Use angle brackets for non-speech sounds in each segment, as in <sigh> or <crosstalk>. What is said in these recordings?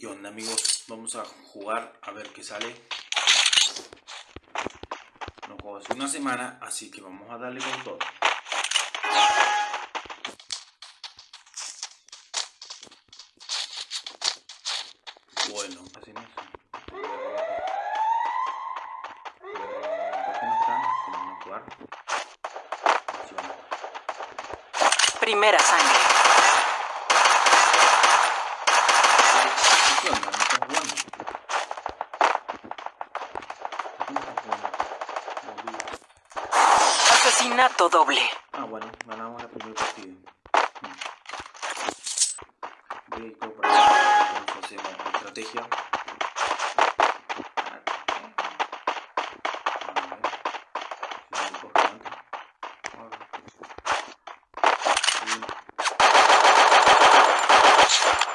¿Qué onda amigos? Vamos a jugar a ver qué sale. No juego hace una semana, así que vamos a darle con todo. Bueno, así no es. ¿Por qué no están? Vamos a jugar. Así vamos a jugar. Primera sangre. ¿Qué onda? ¿No estás jugando? ¿Por qué no estás jugando? Boludo. Asesinato doble. Ah, bueno, ganamos el primer partido. Hmm. Voy a ir acá, entonces hacemos la estrategia. A ver. Si me coge antes. A ver. Sí.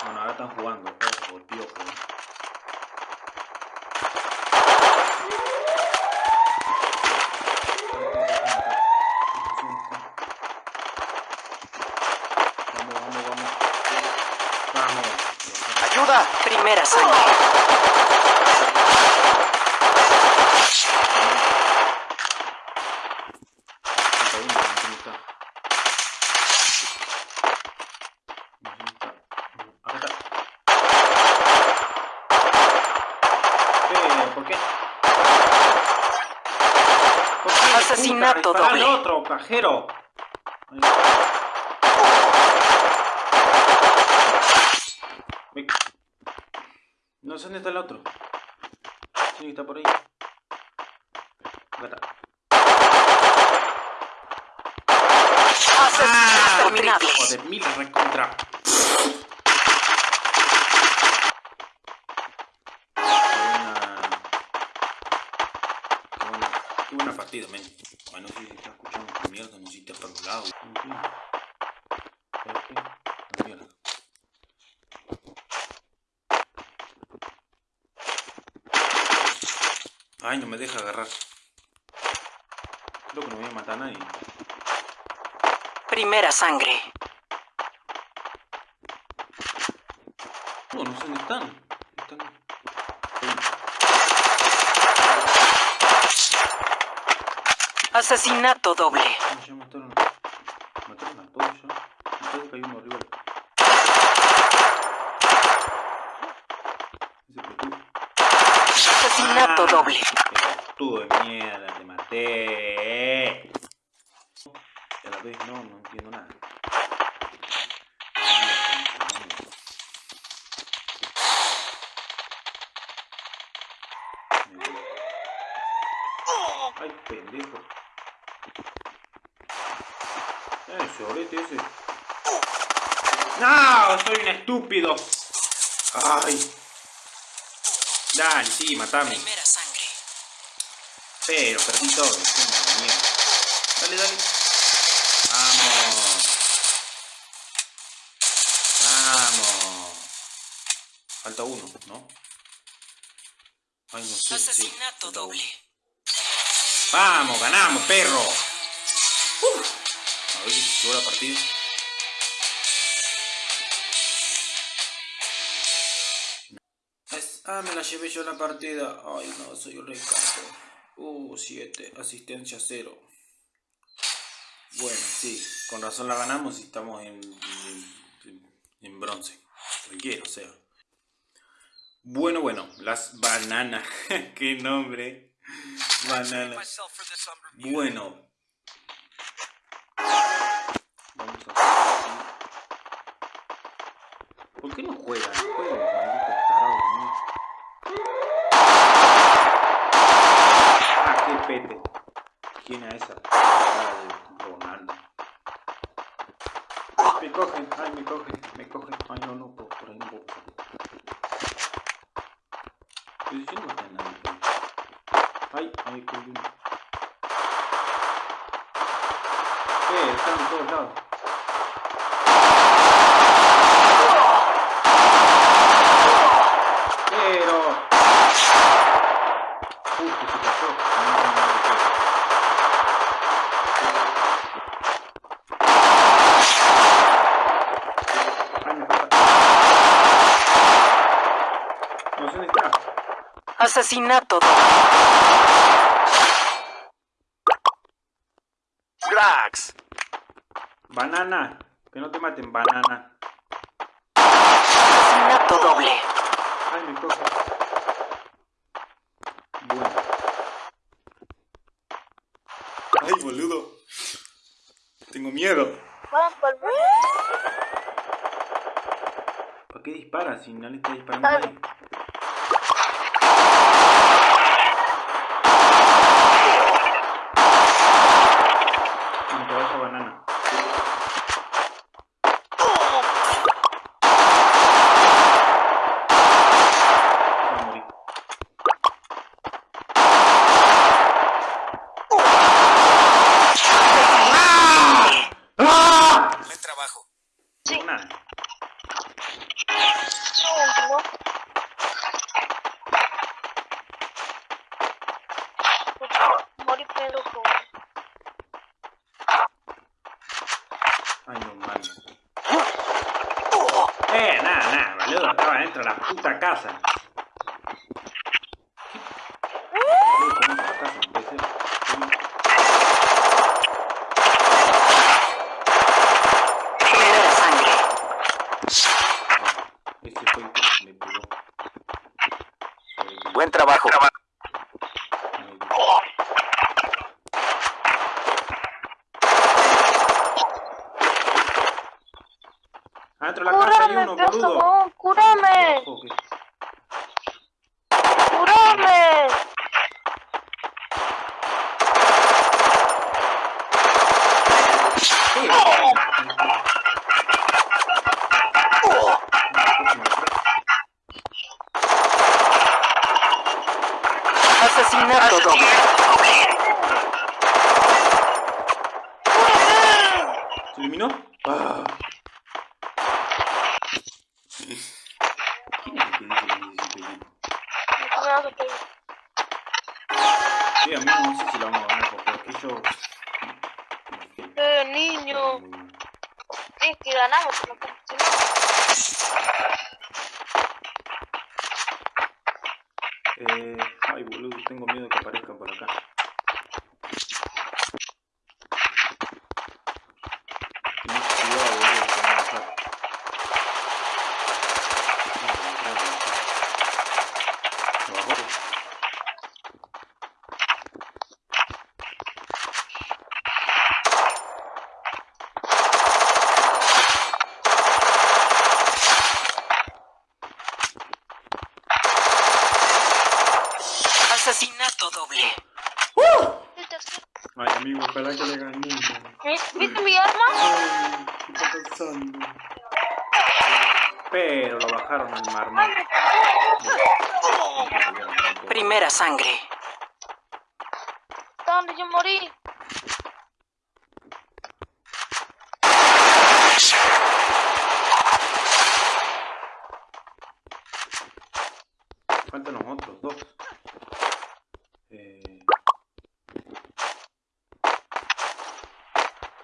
Bueno, ahora están jugando, ojo, el piojo. Vamos, vamos, vamos. Vamos. Ayuda. Primera sangre. Falta uno, no sé dónde está. No sé dónde está. Acá está. Eh, ¿Por qué? ¿Por qué? Asesinato Puta, dispara al doble. otro, cajero! Ahí. No sé dónde está el otro. Sí, está por ahí. Acá está. Hijo de mil recontra. Qué buena. Partida, men. Bueno, si está escuchando esta mierda, no si está para los lados. En fin. ¿Sabes qué? La mierda. Ay, no me deja agarrar. Creo que no voy a matar a nadie. Primera sangre. No, no sé dónde están. Están. ahí. Asesinato doble. Ah, ya mataron. Mataron a todos ya. Me parece que hay uno arriba. Ese pelotudo. Asesinato doble. Pelotudo de mierda, te maté. Y a la vez no, no entiendo nada. Ay, pendejo. Ese orete ese. ¡No! ¡Soy un estúpido! ¡Ay! Dale, sí, matame. Pero perdí todo. Dale, dale. Vamos. Vamos. Falta uno, ¿no? Ay, no sé. Asesinato doble. Vamos, ganamos, perro. Uf. A ver si se la partida. Ah, me la llevé yo la partida. Ay, no, soy un recato. Uh, 7, asistencia 0. Bueno, sí, con razón la ganamos y estamos en, en, bronce. Cualquiera, o sea. Bueno, bueno, las bananas. <laughs> Qué nombre. Bananas. Bueno. Vamos a. ¿Por qué no juegan? Juegan, malditos tarados míos. Ah, qué pete. ¿Quién es esa? Ah, de Ronaldo. Ay, me cogen, ay, me cogen, me cogen. Ay, no, no, por, por ahí no puedo pasar. Estoy diciendo que no hay nadie. ahí. Ay, hay uno. Eh, están en todos lados. Pero... Uy, ¿qué se pasó? No entiendo nada de qué. Ay, me falta- No sé dónde está. Asesinato. Cracks. Banana. Que no te maten, banana. Asesinato doble. Ay, me coge. Bueno. Ay, boludo. Tengo miedo. ¿Para qué disparas si no le está disparando a nadie? Un pedazo de banana. Va a morir. Buen trabajo. Sí. Una. último. Morí pero con... Ay, no mames. Eh, Estaba dentro de la puta casa. Boludo, ¿cómo entra a la casa? No puede ser. ¿Cómo? Primera sangre. Ah, Este fue el que me pegó. Sobre el- Buen trabajo. Ay, Dios. Adentro de la casa hay ¡Cúrame, uno, por boludo. favor! ¡Cúrame! Ojo, que- ¡Cúrame! Asesinato. ¿Se eliminó? Ah. Sí, a mí no sé si lo vamos a ganar porque. Eh, niño. Es que ganamos, pero si no... Eh, ay, boludo, tengo miedo que aparezcan por acá. Tenés cuidado, boludo, que me van a matar. Ay, me traen, me traen. Lo bajó. Asesinato doble. ¿Viste así? Ay, amigo, ojalá que le ganemos. ¿Viste mi arma? Ay, ¿qué está pasando? Pero lo bajaron al marmol. Primera sangre. ¿Está donde yo morí?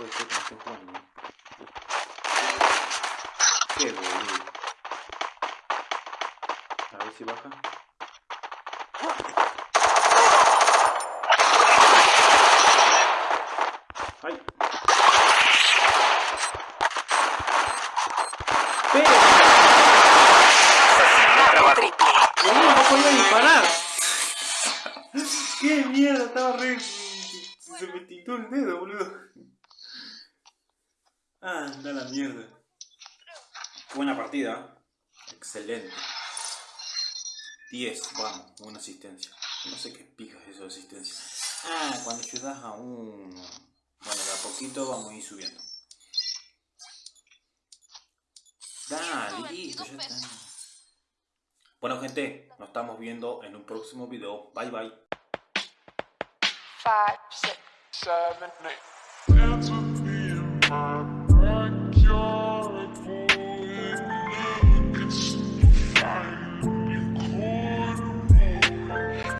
Jugando. ¿no? Qué boludo. A ver si baja. ¡Ay! ¡Pero! Asesinato triple. ¡Boludo, no podía disparar! ¡Qué mierda! Estaba re... Se me tintó el dedo, boludo. Ah, anda la mierda. Buena partida. Excelente. 10, vamos, una asistencia. No sé qué pijas eso de asistencia. Ah, cuando ayudas a uno. Bueno, de a poquito vamos a ir subiendo. Dale, listo, ya está. Bueno, gente, nos estamos viendo en un próximo video. Bye, bye. Five, six. Seven, eight.